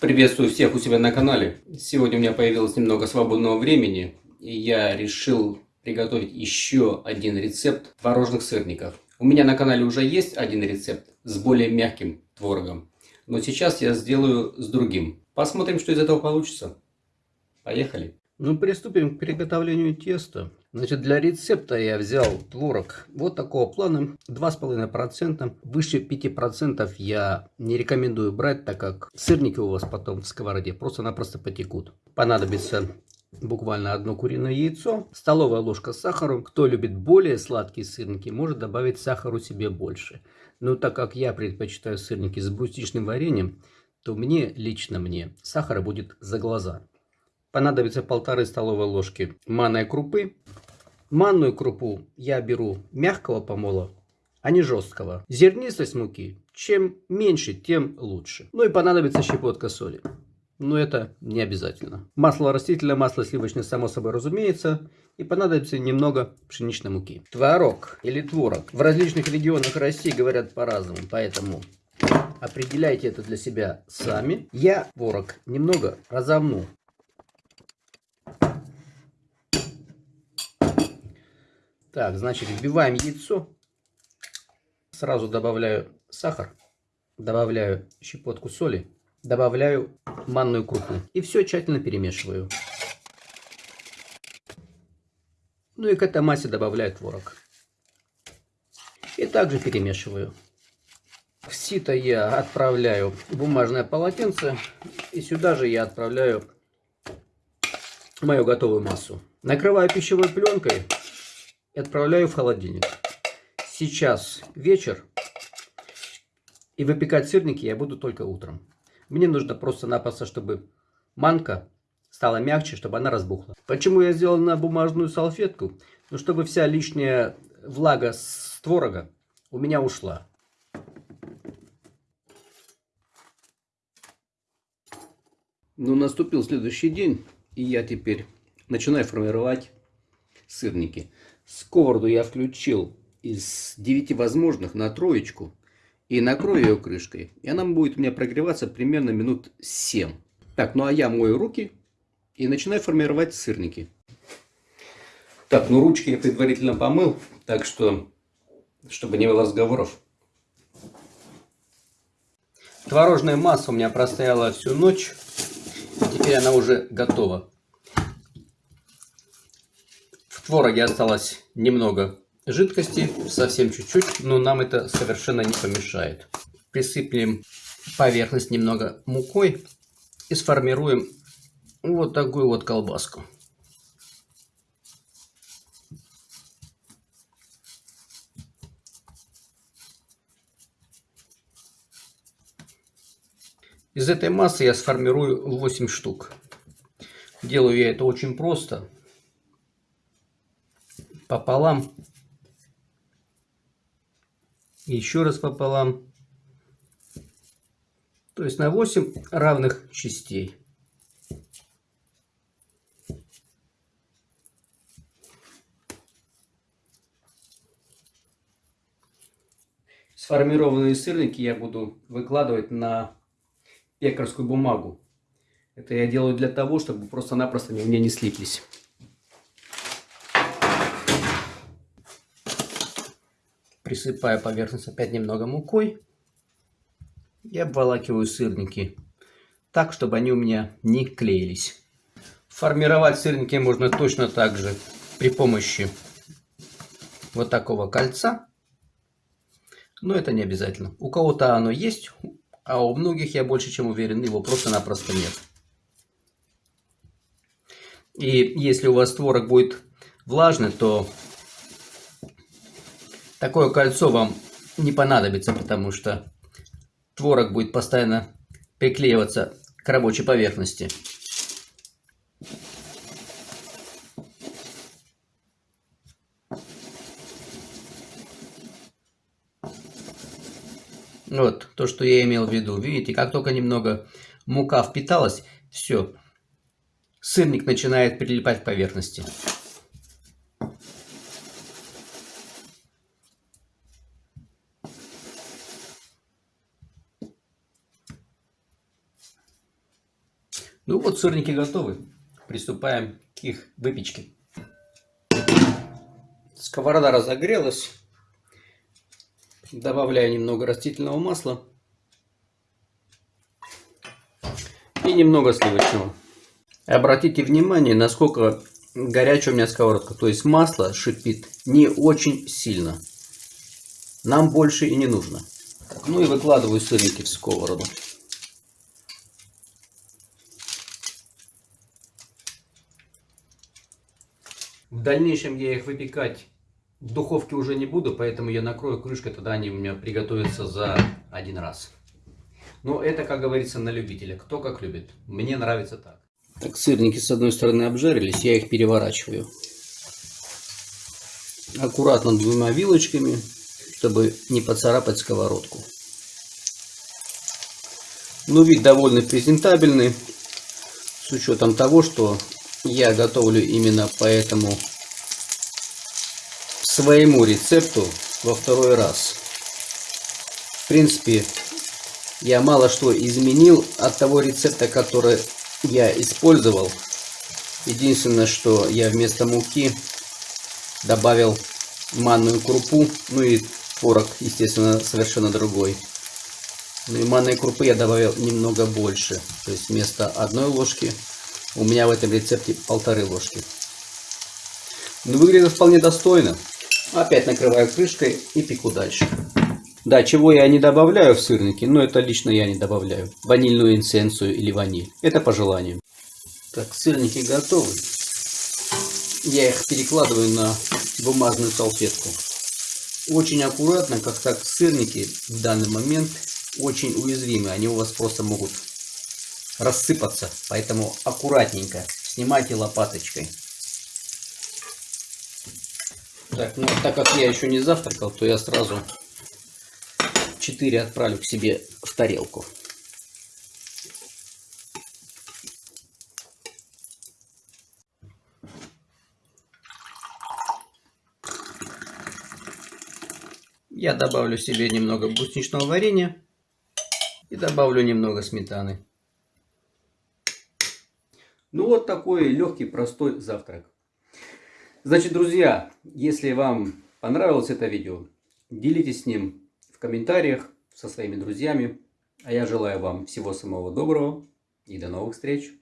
Приветствую всех у себя на канале. Сегодня у меня появилось немного свободного времени, и я решил приготовить еще один рецепт творожных сырников. У меня на канале уже есть один рецепт с более мягким творогом, но сейчас я сделаю с другим. Посмотрим, что из этого получится. Поехали! Ну, приступим к приготовлению теста. Значит, для рецепта я взял творог вот такого плана, 2,5%. Выше 5% я не рекомендую брать, так как сырники у вас потом в сковороде просто-напросто потекут. Понадобится буквально одно куриное яйцо, столовая ложка сахара. Кто любит более сладкие сырники, может добавить сахару себе больше. Но так как я предпочитаю сырники с брусничным вареньем, то мне, лично мне, сахара будет за глаза. Понадобится полторы столовые ложки манной крупы. Манную крупу я беру мягкого помола, а не жесткого. Зернистость муки, чем меньше, тем лучше. Ну и понадобится щепотка соли. Но это не обязательно. Масло растительное, масло сливочное, само собой разумеется. И понадобится немного пшеничной муки. Творог или творог. В различных регионах России говорят по-разному. Поэтому определяйте это для себя сами. Я творог немного разомну Так, значит, вбиваем яйцо. Сразу добавляю сахар, добавляю щепотку соли, добавляю манную крупу. И все тщательно перемешиваю. Ну и к этой массе добавляю творог. И также перемешиваю. В сито я отправляю бумажное полотенце. И сюда же я отправляю мою готовую массу. Накрываю пищевой пленкой и отправляю в холодильник. Сейчас вечер, и выпекать сырники я буду только утром. Мне нужно просто-напросто, чтобы манка стала мягче, чтобы она разбухла. Почему я сделал на бумажную салфетку? Ну, чтобы вся лишняя влага с творога у меня ушла. Ну, наступил следующий день, и я теперь начинаю формировать сырники. Сковороду я включил из 9 возможных на троечку и накрою ее крышкой. И она будет у меня прогреваться примерно минут 7. Так, ну а я мою руки и начинаю формировать сырники. Так, ну ручки я предварительно помыл, так что, чтобы не было разговоров. Творожная масса у меня простояла всю ночь. Теперь она уже готова твороге осталось немного жидкости, совсем чуть-чуть, но нам это совершенно не помешает. Присыплем поверхность немного мукой и сформируем вот такую вот колбаску. Из этой массы я сформирую 8 штук. Делаю я это очень просто пополам. Еще раз пополам. То есть на 8 равных частей. Сформированные сырники я буду выкладывать на пекарскую бумагу. Это я делаю для того, чтобы просто-напросто они у меня не слиплись. Присыпаю поверхность опять немного мукой. И обволакиваю сырники так, чтобы они у меня не клеились. Формировать сырники можно точно так же при помощи вот такого кольца. Но это не обязательно. У кого-то оно есть, а у многих, я больше чем уверен, его просто-напросто нет. И если у вас творог будет влажный, то Такое кольцо вам не понадобится, потому что творог будет постоянно приклеиваться к рабочей поверхности. Вот, то, что я имел в виду. Видите, как только немного мука впиталась, все, сырник начинает прилипать к поверхности. Ну вот сырники готовы. Приступаем к их выпечке. Сковорода разогрелась. Добавляю немного растительного масла. И немного сливочного. Обратите внимание, насколько горячая у меня сковородка. То есть масло шипит не очень сильно. Нам больше и не нужно. Ну и выкладываю сырники в сковороду. В дальнейшем я их выпекать в духовке уже не буду, поэтому я накрою крышкой, тогда они у меня приготовятся за один раз. Но это, как говорится, на любителя. Кто как любит. Мне нравится так. Так, сырники с одной стороны обжарились, я их переворачиваю. Аккуратно двумя вилочками, чтобы не поцарапать сковородку. Ну, вид довольно презентабельный, с учетом того, что я готовлю именно по этому своему рецепту во второй раз. В принципе, я мало что изменил от того рецепта, который я использовал. Единственное, что я вместо муки добавил манную крупу, ну и творог, естественно, совершенно другой. Ну и манной крупы я добавил немного больше. То есть вместо одной ложки у меня в этом рецепте полторы ложки. Ну, выглядит вполне достойно. Опять накрываю крышкой и пеку дальше. Да, чего я не добавляю в сырники, но это лично я не добавляю. Ванильную инсенцию или ваниль. Это по желанию. Так, сырники готовы. Я их перекладываю на бумажную салфетку. Очень аккуратно, как так сырники в данный момент очень уязвимы. Они у вас просто могут рассыпаться. Поэтому аккуратненько снимайте лопаточкой. Так, ну так как я еще не завтракал, то я сразу 4 отправлю к себе в тарелку. Я добавлю себе немного брусничного варенья и добавлю немного сметаны. Ну вот такой легкий, простой завтрак. Значит, друзья, если вам понравилось это видео, делитесь с ним в комментариях со своими друзьями. А я желаю вам всего самого доброго и до новых встреч.